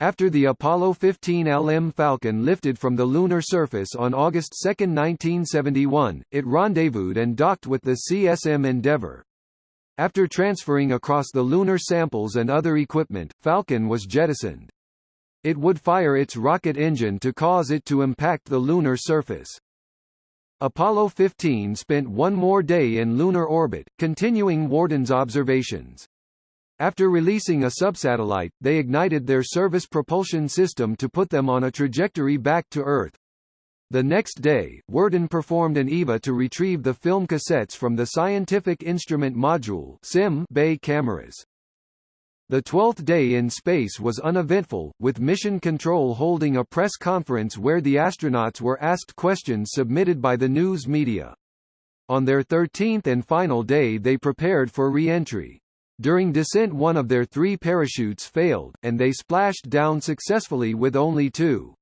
After the Apollo 15 LM Falcon lifted from the lunar surface on August 2, 1971, it rendezvoused and docked with the CSM Endeavour. After transferring across the lunar samples and other equipment, Falcon was jettisoned. It would fire its rocket engine to cause it to impact the lunar surface. Apollo 15 spent one more day in lunar orbit, continuing Worden's observations. After releasing a subsatellite, they ignited their service propulsion system to put them on a trajectory back to Earth. The next day, Worden performed an EVA to retrieve the film cassettes from the Scientific Instrument Module SIM Bay cameras. The twelfth day in space was uneventful, with Mission Control holding a press conference where the astronauts were asked questions submitted by the news media. On their thirteenth and final day they prepared for re-entry. During descent one of their three parachutes failed, and they splashed down successfully with only two.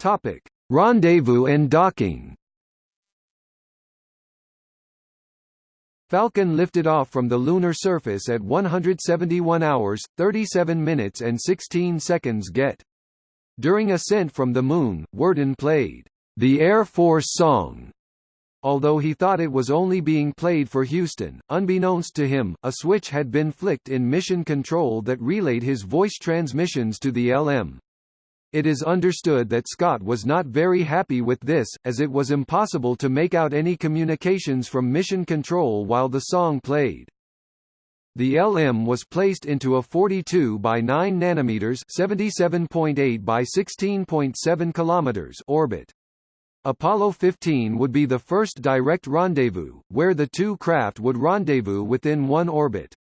Topic: Rendezvous and docking. Falcon lifted off from the lunar surface at 171 hours, 37 minutes and 16 seconds get. During ascent from the Moon, Worden played, "...the Air Force song", Although he thought it was only being played for Houston, unbeknownst to him, a switch had been flicked in mission control that relayed his voice transmissions to the LM. It is understood that Scott was not very happy with this, as it was impossible to make out any communications from mission control while the song played. The LM was placed into a 42 by 9 nanometers (77.8 by 16.7 kilometers) orbit. Apollo 15 would be the first direct rendezvous, where the two craft would rendezvous within one orbit.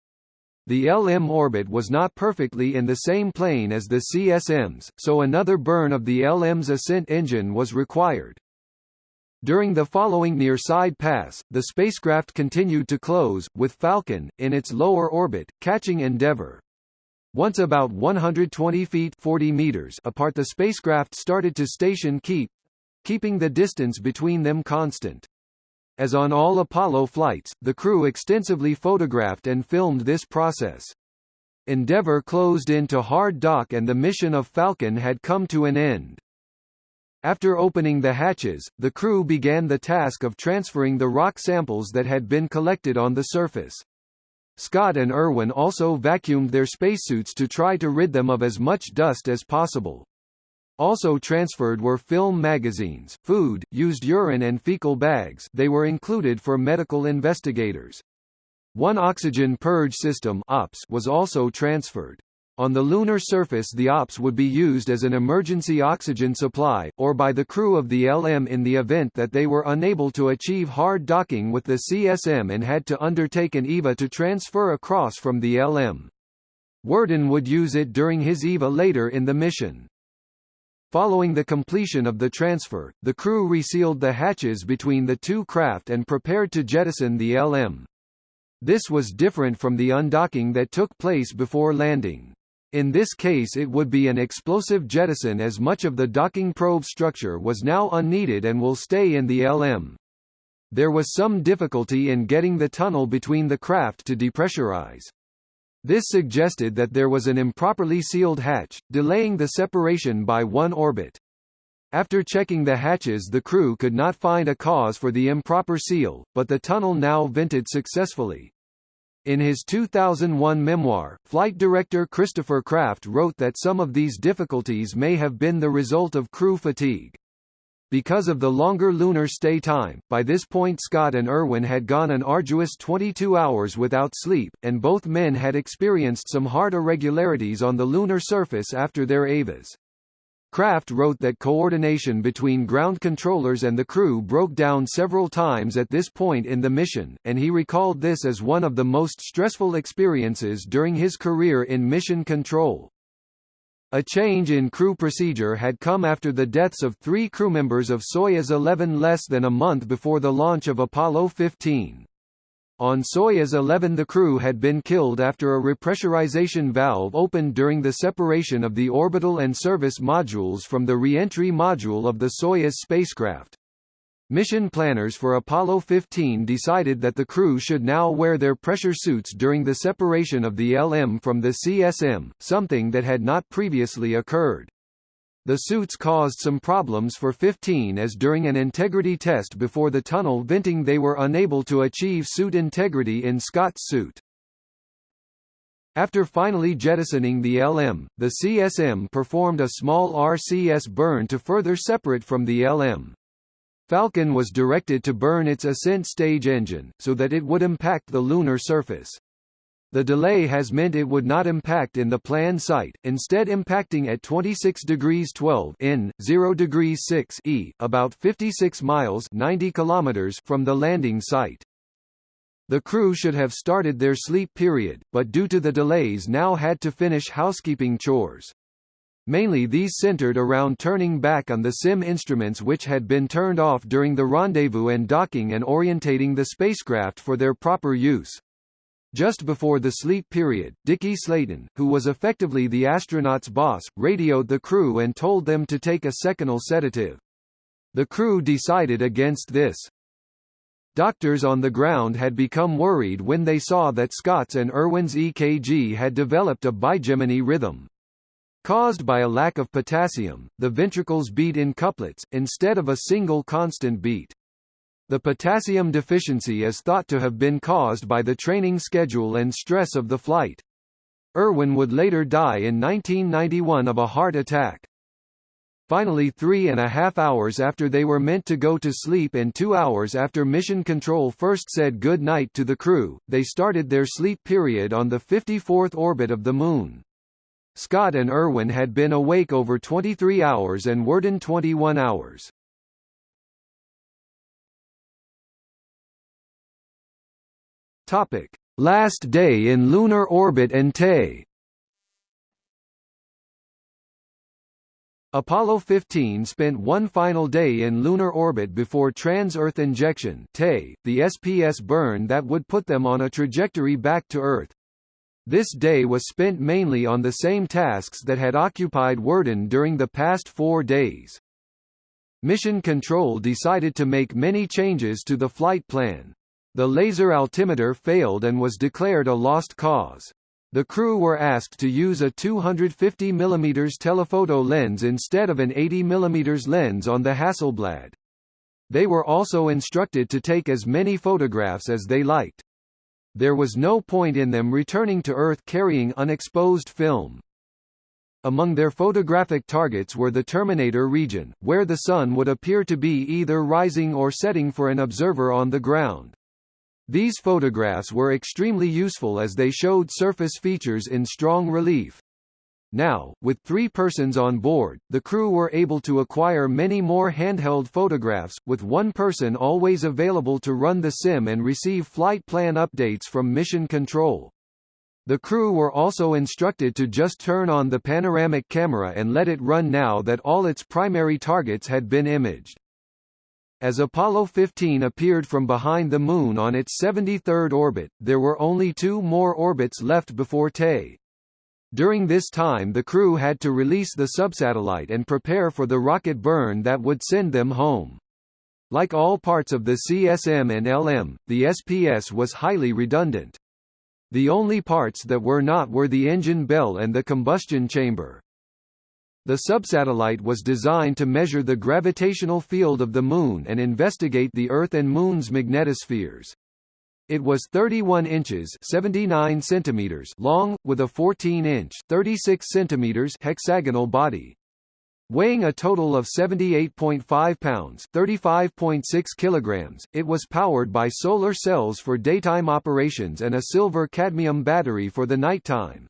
The LM orbit was not perfectly in the same plane as the CSM's, so another burn of the LM's ascent engine was required. During the following near-side pass, the spacecraft continued to close, with Falcon, in its lower orbit, catching Endeavour. Once about 120 feet 40 meters apart the spacecraft started to station keep, keeping the distance between them constant. As on all Apollo flights, the crew extensively photographed and filmed this process. Endeavour closed into hard dock and the mission of Falcon had come to an end. After opening the hatches, the crew began the task of transferring the rock samples that had been collected on the surface. Scott and Irwin also vacuumed their spacesuits to try to rid them of as much dust as possible. Also transferred were film magazines, food, used urine and fecal bags they were included for medical investigators. One oxygen purge system OPS was also transferred. On the lunar surface the OPS would be used as an emergency oxygen supply, or by the crew of the LM in the event that they were unable to achieve hard docking with the CSM and had to undertake an EVA to transfer across from the LM. Worden would use it during his EVA later in the mission. Following the completion of the transfer, the crew resealed the hatches between the two craft and prepared to jettison the LM. This was different from the undocking that took place before landing. In this case it would be an explosive jettison as much of the docking probe structure was now unneeded and will stay in the LM. There was some difficulty in getting the tunnel between the craft to depressurize. This suggested that there was an improperly sealed hatch, delaying the separation by one orbit. After checking the hatches the crew could not find a cause for the improper seal, but the tunnel now vented successfully. In his 2001 memoir, flight director Christopher Kraft wrote that some of these difficulties may have been the result of crew fatigue. Because of the longer lunar stay time, by this point Scott and Irwin had gone an arduous 22 hours without sleep, and both men had experienced some hard irregularities on the lunar surface after their EVAs. Kraft wrote that coordination between ground controllers and the crew broke down several times at this point in the mission, and he recalled this as one of the most stressful experiences during his career in mission control. A change in crew procedure had come after the deaths of three crew members of Soyuz 11 less than a month before the launch of Apollo 15. On Soyuz 11 the crew had been killed after a repressurization valve opened during the separation of the orbital and service modules from the re-entry module of the Soyuz spacecraft. Mission planners for Apollo 15 decided that the crew should now wear their pressure suits during the separation of the LM from the CSM, something that had not previously occurred. The suits caused some problems for 15 as during an integrity test before the tunnel venting they were unable to achieve suit integrity in Scott's suit. After finally jettisoning the LM, the CSM performed a small RCS burn to further separate from the LM. Falcon was directed to burn its ascent stage engine, so that it would impact the lunar surface. The delay has meant it would not impact in the planned site, instead impacting at 26 degrees 12 in 0 degrees 6 e, about 56 miles 90 kilometers from the landing site. The crew should have started their sleep period, but due to the delays now had to finish housekeeping chores. Mainly these centered around turning back on the SIM instruments which had been turned off during the rendezvous and docking and orientating the spacecraft for their proper use. Just before the sleep period, Dickie Slayton, who was effectively the astronauts' boss, radioed the crew and told them to take a seconal sedative. The crew decided against this. Doctors on the ground had become worried when they saw that Scott's and Irwin's EKG had developed a bigeminy rhythm. Caused by a lack of potassium, the ventricles beat in couplets, instead of a single constant beat. The potassium deficiency is thought to have been caused by the training schedule and stress of the flight. Irwin would later die in 1991 of a heart attack. Finally three and a half hours after they were meant to go to sleep and two hours after Mission Control first said good night to the crew, they started their sleep period on the 54th orbit of the Moon. Scott and Irwin had been awake over 23 hours and Worden 21 hours. Topic: Last day in lunar orbit and TE. Apollo 15 spent one final day in lunar orbit before trans-Earth injection TE, the SPS burn that would put them on a trajectory back to Earth. This day was spent mainly on the same tasks that had occupied Worden during the past four days. Mission Control decided to make many changes to the flight plan. The laser altimeter failed and was declared a lost cause. The crew were asked to use a 250 mm telephoto lens instead of an 80 mm lens on the Hasselblad. They were also instructed to take as many photographs as they liked. There was no point in them returning to Earth carrying unexposed film. Among their photographic targets were the Terminator region, where the Sun would appear to be either rising or setting for an observer on the ground. These photographs were extremely useful as they showed surface features in strong relief. Now, with three persons on board, the crew were able to acquire many more handheld photographs, with one person always available to run the sim and receive flight plan updates from mission control. The crew were also instructed to just turn on the panoramic camera and let it run now that all its primary targets had been imaged. As Apollo 15 appeared from behind the Moon on its 73rd orbit, there were only two more orbits left before TE. During this time the crew had to release the subsatellite and prepare for the rocket burn that would send them home. Like all parts of the CSM and LM, the SPS was highly redundant. The only parts that were not were the engine bell and the combustion chamber. The subsatellite was designed to measure the gravitational field of the Moon and investigate the Earth and Moon's magnetospheres. It was 31 inches 79 centimeters long, with a 14-inch 36 centimeters hexagonal body. Weighing a total of 78.5 pounds 35.6 kilograms, it was powered by solar cells for daytime operations and a silver-cadmium battery for the nighttime.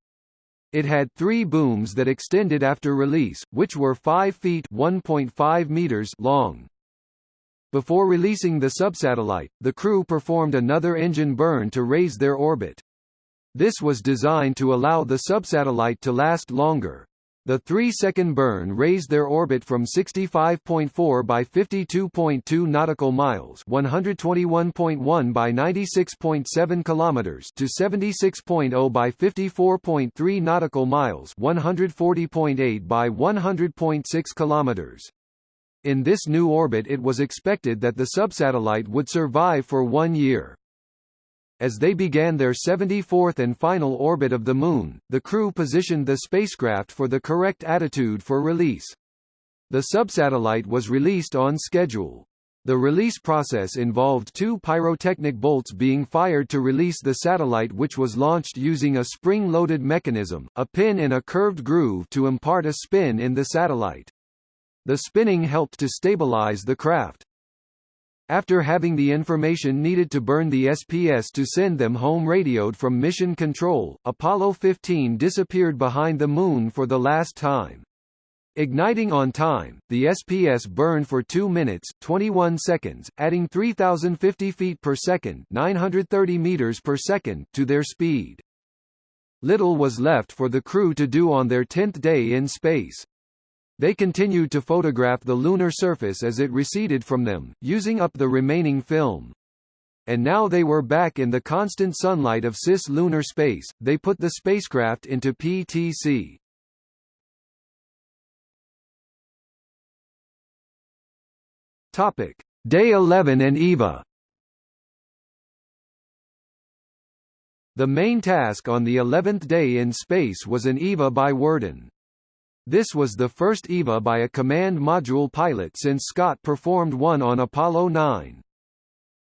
It had three booms that extended after release, which were 5 feet 1.5 meters long. Before releasing the subsatellite, the crew performed another engine burn to raise their orbit. This was designed to allow the subsatellite to last longer. The three-second burn raised their orbit from 65.4 by 52.2 nautical miles (121.1 by 96.7 kilometers) to 76.0 by 54.3 nautical miles (140.8 by 100.6 kilometers). In this new orbit it was expected that the subsatellite would survive for one year. As they began their 74th and final orbit of the Moon, the crew positioned the spacecraft for the correct attitude for release. The subsatellite was released on schedule. The release process involved two pyrotechnic bolts being fired to release the satellite which was launched using a spring-loaded mechanism, a pin in a curved groove to impart a spin in the satellite. The spinning helped to stabilize the craft. After having the information needed to burn the SPS to send them home radioed from Mission Control, Apollo 15 disappeared behind the Moon for the last time. Igniting on time, the SPS burned for 2 minutes, 21 seconds, adding 3,050 feet per second 930 meters per second to their speed. Little was left for the crew to do on their 10th day in space. They continued to photograph the lunar surface as it receded from them, using up the remaining film. And now they were back in the constant sunlight of cis-lunar space, they put the spacecraft into PTC. Topic: Day 11 and EVA. The main task on the 11th day in space was an EVA by Worden. This was the first EVA by a command module pilot since Scott performed one on Apollo 9.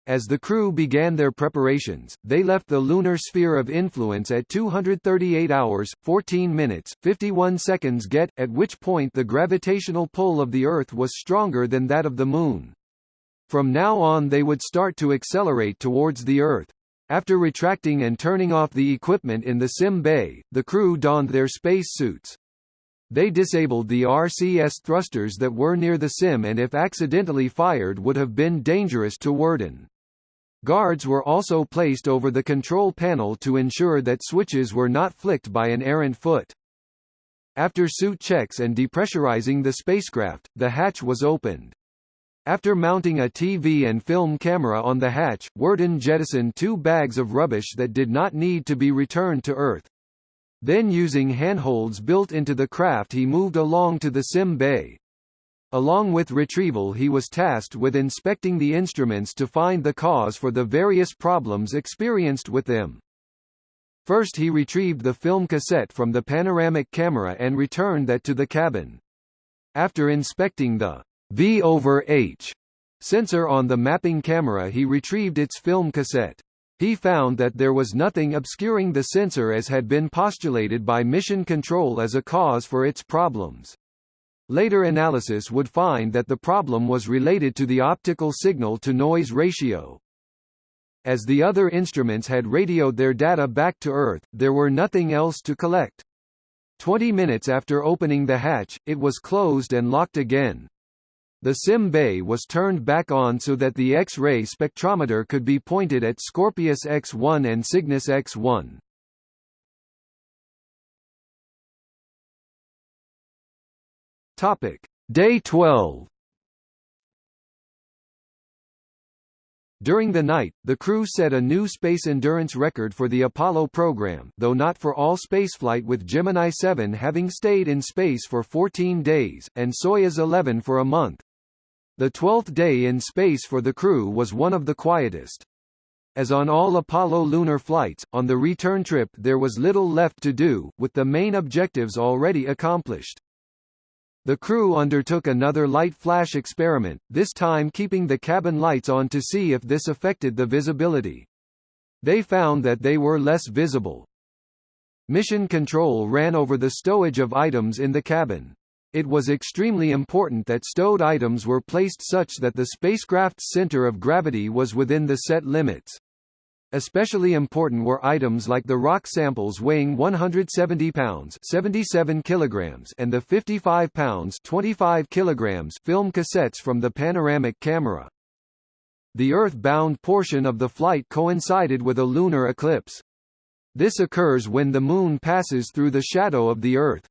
As the crew began their preparations, they left the lunar sphere of influence at 238 hours, 14 minutes, 51 seconds get, at which point the gravitational pull of the Earth was stronger than that of the Moon. From now on they would start to accelerate towards the Earth. After retracting and turning off the equipment in the sim bay, the crew donned their space suits. They disabled the RCS thrusters that were near the sim and if accidentally fired would have been dangerous to Worden. Guards were also placed over the control panel to ensure that switches were not flicked by an errant foot. After suit checks and depressurizing the spacecraft, the hatch was opened. After mounting a TV and film camera on the hatch, Worden jettisoned two bags of rubbish that did not need to be returned to Earth. Then using handholds built into the craft he moved along to the sim bay. Along with retrieval he was tasked with inspecting the instruments to find the cause for the various problems experienced with them. First he retrieved the film cassette from the panoramic camera and returned that to the cabin. After inspecting the V over H sensor on the mapping camera he retrieved its film cassette. He found that there was nothing obscuring the sensor as had been postulated by Mission Control as a cause for its problems. Later analysis would find that the problem was related to the optical signal-to-noise ratio. As the other instruments had radioed their data back to Earth, there were nothing else to collect. Twenty minutes after opening the hatch, it was closed and locked again. The SIM bay was turned back on so that the X-ray spectrometer could be pointed at Scorpius X1 and Cygnus X1. Topic: Day 12. During the night, the crew set a new space endurance record for the Apollo program, though not for all spaceflight with Gemini 7 having stayed in space for 14 days, and Soyuz 11 for a month. The twelfth day in space for the crew was one of the quietest. As on all Apollo lunar flights, on the return trip there was little left to do, with the main objectives already accomplished. The crew undertook another light flash experiment, this time keeping the cabin lights on to see if this affected the visibility. They found that they were less visible. Mission Control ran over the stowage of items in the cabin. It was extremely important that stowed items were placed such that the spacecraft's center of gravity was within the set limits. Especially important were items like the rock samples weighing 170 pounds 77 kilograms and the 55 pounds 25 kilograms film cassettes from the panoramic camera. The Earth-bound portion of the flight coincided with a lunar eclipse. This occurs when the Moon passes through the shadow of the Earth.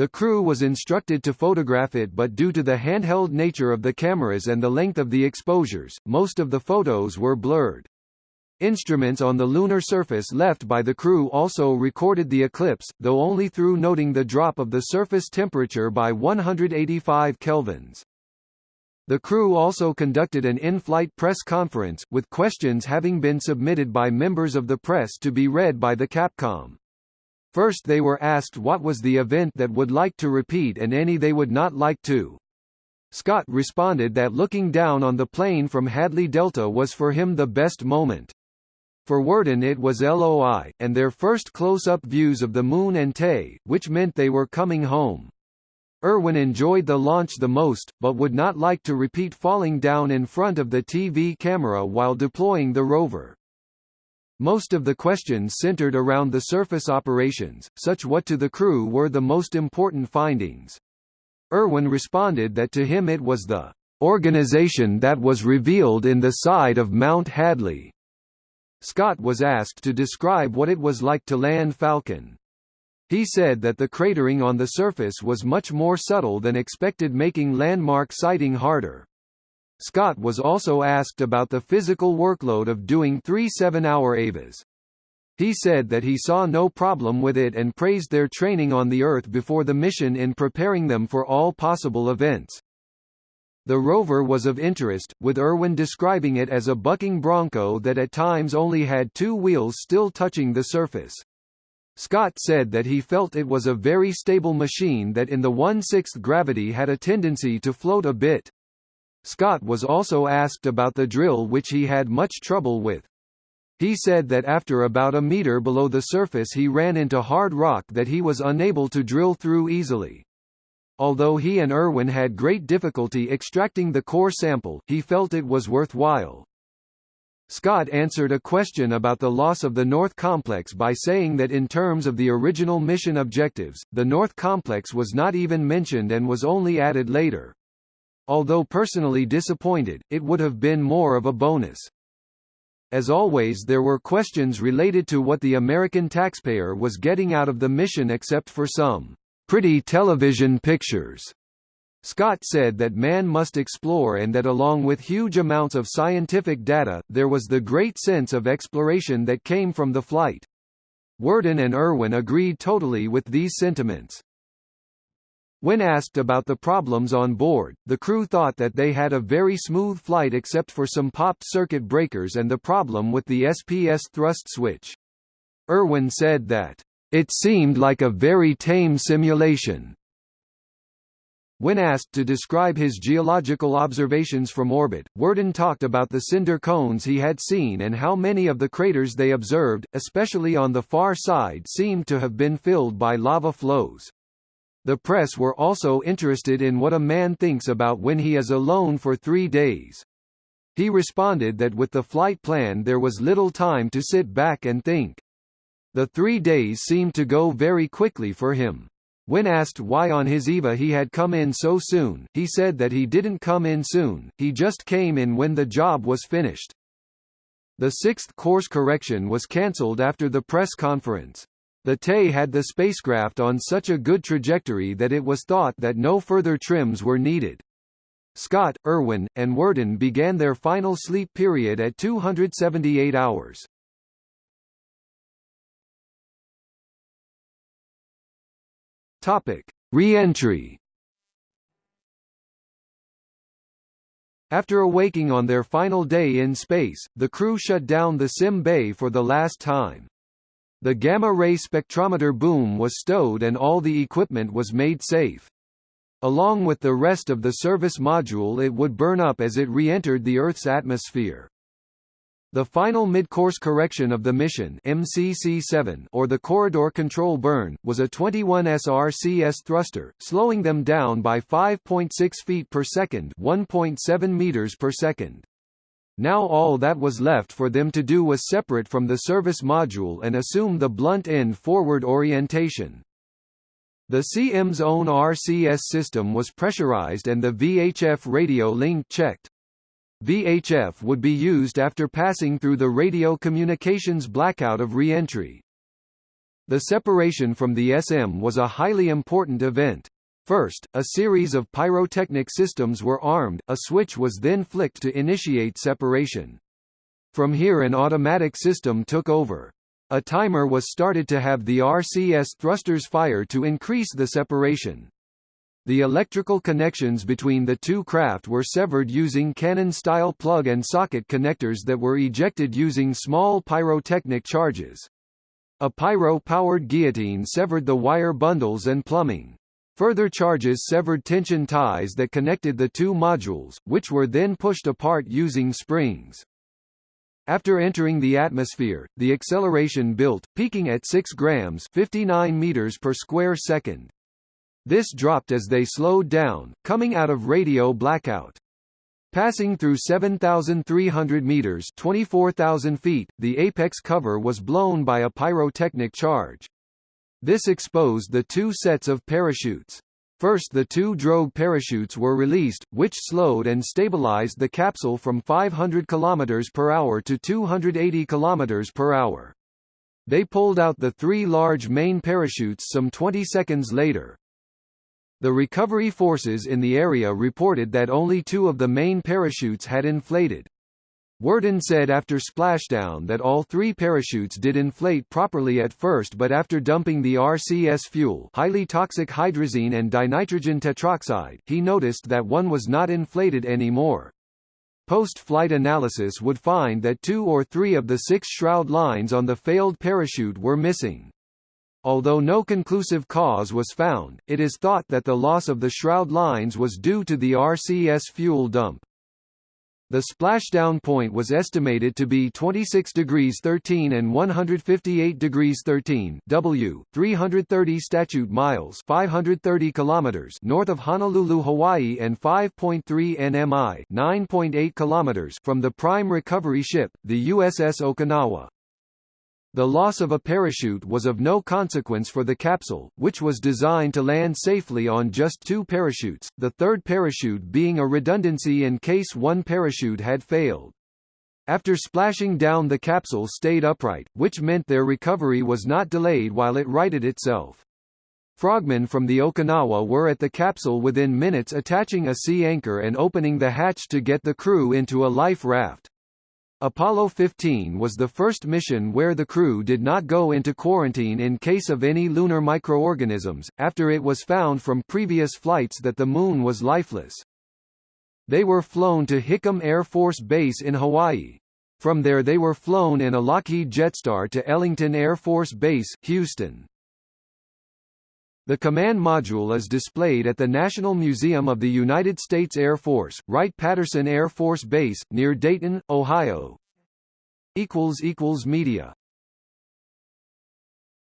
The crew was instructed to photograph it but due to the handheld nature of the cameras and the length of the exposures, most of the photos were blurred. Instruments on the lunar surface left by the crew also recorded the eclipse, though only through noting the drop of the surface temperature by 185 kelvins. The crew also conducted an in-flight press conference, with questions having been submitted by members of the press to be read by the Capcom. First they were asked what was the event that would like to repeat and any they would not like to. Scott responded that looking down on the plane from Hadley Delta was for him the best moment. For Worden it was LOI, and their first close-up views of the Moon and Tay, which meant they were coming home. Irwin enjoyed the launch the most, but would not like to repeat falling down in front of the TV camera while deploying the rover. Most of the questions centered around the surface operations, such what to the crew were the most important findings. Irwin responded that to him it was the organization that was revealed in the side of Mount Hadley. Scott was asked to describe what it was like to land Falcon. He said that the cratering on the surface was much more subtle than expected making landmark sighting harder. Scott was also asked about the physical workload of doing three seven-hour EVAs. He said that he saw no problem with it and praised their training on the Earth before the mission in preparing them for all possible events. The rover was of interest, with Irwin describing it as a bucking bronco that at times only had two wheels still touching the surface. Scott said that he felt it was a very stable machine that in the 1/6th gravity had a tendency to float a bit. Scott was also asked about the drill which he had much trouble with. He said that after about a meter below the surface he ran into hard rock that he was unable to drill through easily. Although he and Irwin had great difficulty extracting the core sample, he felt it was worthwhile. Scott answered a question about the loss of the North Complex by saying that in terms of the original mission objectives, the North Complex was not even mentioned and was only added later. Although personally disappointed, it would have been more of a bonus. As always there were questions related to what the American taxpayer was getting out of the mission except for some pretty television pictures. Scott said that man must explore and that along with huge amounts of scientific data, there was the great sense of exploration that came from the flight. Worden and Irwin agreed totally with these sentiments. When asked about the problems on board, the crew thought that they had a very smooth flight except for some popped circuit breakers and the problem with the SPS thrust switch. Irwin said that, "...it seemed like a very tame simulation." When asked to describe his geological observations from orbit, Worden talked about the cinder cones he had seen and how many of the craters they observed, especially on the far side seemed to have been filled by lava flows. The press were also interested in what a man thinks about when he is alone for three days. He responded that with the flight plan there was little time to sit back and think. The three days seemed to go very quickly for him. When asked why on his EVA he had come in so soon, he said that he didn't come in soon, he just came in when the job was finished. The sixth course correction was cancelled after the press conference. The Tay had the spacecraft on such a good trajectory that it was thought that no further trims were needed. Scott, Irwin, and Worden began their final sleep period at 278 hours. Topic: Re-entry. After awaking on their final day in space, the crew shut down the sim bay for the last time. The gamma-ray spectrometer boom was stowed and all the equipment was made safe. Along with the rest of the service module it would burn up as it re-entered the Earth's atmosphere. The final mid-course correction of the mission MCC-7 or the corridor control burn, was a 21 SRCS thruster, slowing them down by 5.6 feet per second 1.7 meters per second. Now all that was left for them to do was separate from the service module and assume the blunt end forward orientation. The CM's own RCS system was pressurized and the VHF radio link checked. VHF would be used after passing through the radio communications blackout of reentry. The separation from the SM was a highly important event. First, a series of pyrotechnic systems were armed, a switch was then flicked to initiate separation. From here an automatic system took over. A timer was started to have the RCS thrusters fire to increase the separation. The electrical connections between the two craft were severed using cannon-style plug and socket connectors that were ejected using small pyrotechnic charges. A pyro-powered guillotine severed the wire bundles and plumbing. Further charges severed tension ties that connected the two modules, which were then pushed apart using springs. After entering the atmosphere, the acceleration built, peaking at 6 grams 59 meters per square second. This dropped as they slowed down, coming out of radio blackout. Passing through 7,300 meters 24,000 feet, the apex cover was blown by a pyrotechnic charge. This exposed the two sets of parachutes. First the two drogue parachutes were released, which slowed and stabilized the capsule from 500 km per hour to 280 km per hour. They pulled out the three large main parachutes some 20 seconds later. The recovery forces in the area reported that only two of the main parachutes had inflated. Worden said after splashdown that all three parachutes did inflate properly at first but after dumping the RCS fuel highly toxic hydrazine and dinitrogen tetroxide, he noticed that one was not inflated anymore. Post-flight analysis would find that two or three of the six shroud lines on the failed parachute were missing. Although no conclusive cause was found, it is thought that the loss of the shroud lines was due to the RCS fuel dump. The splashdown point was estimated to be 26 degrees 13 and 158 degrees 13 W, 330 statute miles 530 kilometers north of Honolulu, Hawaii and 5.3 nmi 9.8 kilometers from the prime recovery ship, the USS Okinawa. The loss of a parachute was of no consequence for the capsule, which was designed to land safely on just two parachutes, the third parachute being a redundancy in case one parachute had failed. After splashing down the capsule stayed upright, which meant their recovery was not delayed while it righted itself. Frogmen from the Okinawa were at the capsule within minutes attaching a sea anchor and opening the hatch to get the crew into a life raft. Apollo 15 was the first mission where the crew did not go into quarantine in case of any lunar microorganisms, after it was found from previous flights that the Moon was lifeless. They were flown to Hickam Air Force Base in Hawaii. From there they were flown in a Lockheed Jetstar to Ellington Air Force Base, Houston. The command module is displayed at the National Museum of the United States Air Force, Wright-Patterson Air Force Base, near Dayton, Ohio. Media